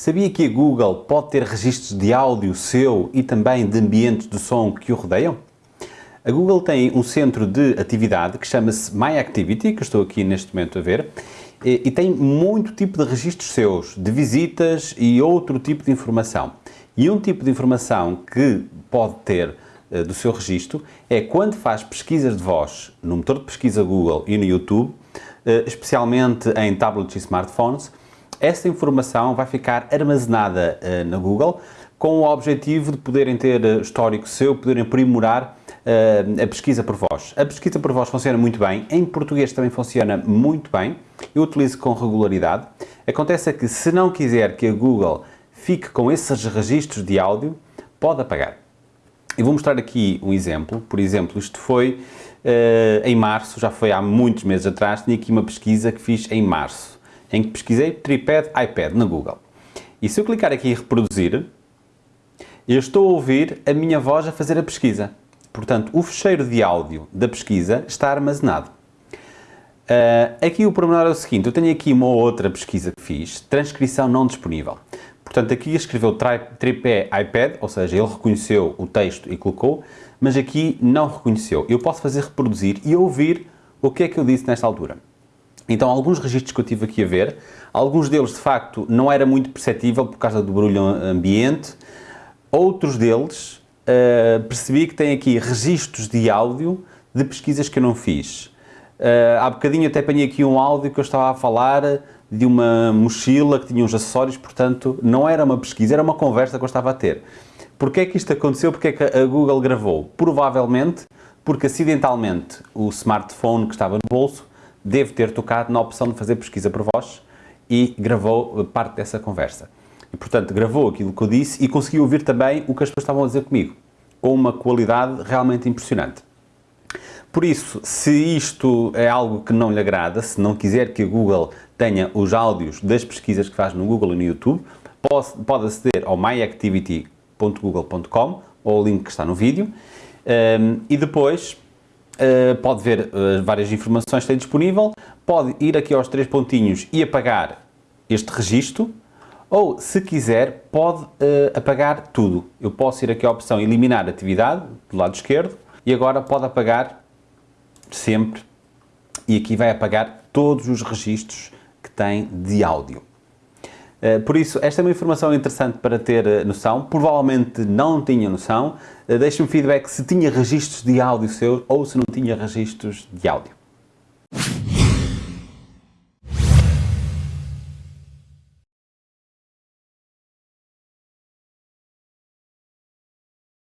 Sabia que a Google pode ter registros de áudio seu e também de ambientes de som que o rodeiam? A Google tem um centro de atividade que chama-se My Activity, que estou aqui neste momento a ver, e tem muito tipo de registros seus, de visitas e outro tipo de informação. E um tipo de informação que pode ter uh, do seu registro é quando faz pesquisas de voz no motor de pesquisa Google e no YouTube, uh, especialmente em tablets e smartphones, essa informação vai ficar armazenada uh, na Google com o objetivo de poderem ter uh, histórico seu, poderem aprimorar uh, a pesquisa por voz. A pesquisa por voz funciona muito bem, em português também funciona muito bem, eu utilizo com regularidade. Acontece é que se não quiser que a Google fique com esses registros de áudio, pode apagar. Eu vou mostrar aqui um exemplo, por exemplo, isto foi em março, já foi há muitos meses atrás, tinha aqui uma pesquisa que fiz em março em que pesquisei tripad iPad na Google. E se eu clicar aqui em reproduzir, eu estou a ouvir a minha voz a fazer a pesquisa. Portanto, o fecheiro de áudio da pesquisa está armazenado. Uh, aqui o pormenor é o seguinte, eu tenho aqui uma outra pesquisa que fiz, transcrição não disponível. Portanto, aqui escreveu tripé iPad, ou seja, ele reconheceu o texto e colocou, mas aqui não reconheceu. Eu posso fazer reproduzir e ouvir o que é que eu disse nesta altura. Então, alguns registros que eu tive aqui a ver, alguns deles, de facto, não era muito perceptível por causa do barulho ambiente, outros deles, uh, percebi que tem aqui registros de áudio de pesquisas que eu não fiz. Uh, há bocadinho até apanhei aqui um áudio que eu estava a falar de uma mochila que tinha uns acessórios, portanto, não era uma pesquisa, era uma conversa que eu estava a ter. Porquê é que isto aconteceu? Porquê é que a Google gravou? Provavelmente porque acidentalmente o smartphone que estava no bolso deve ter tocado na opção de fazer pesquisa por voz e gravou parte dessa conversa. E, portanto, gravou aquilo que eu disse e conseguiu ouvir também o que as pessoas estavam a dizer comigo, com uma qualidade realmente impressionante. Por isso, se isto é algo que não lhe agrada, se não quiser que a Google tenha os áudios das pesquisas que faz no Google e no YouTube, pode, aceder ao myactivity.google.com ou o link que está no vídeo um, e depois Uh, pode ver uh, várias informações que tem disponível, pode ir aqui aos três pontinhos e apagar este registro, ou se quiser pode uh, apagar tudo. Eu posso ir aqui à opção eliminar atividade, do lado esquerdo, e agora pode apagar sempre, e aqui vai apagar todos os registros que tem de áudio. Eh, por isso, esta é uma informação interessante para ter eh, noção. Provavelmente não tinha noção. Eh, deixe-me feedback se tinha registros de áudio seu ou se não tinha registros de áudio.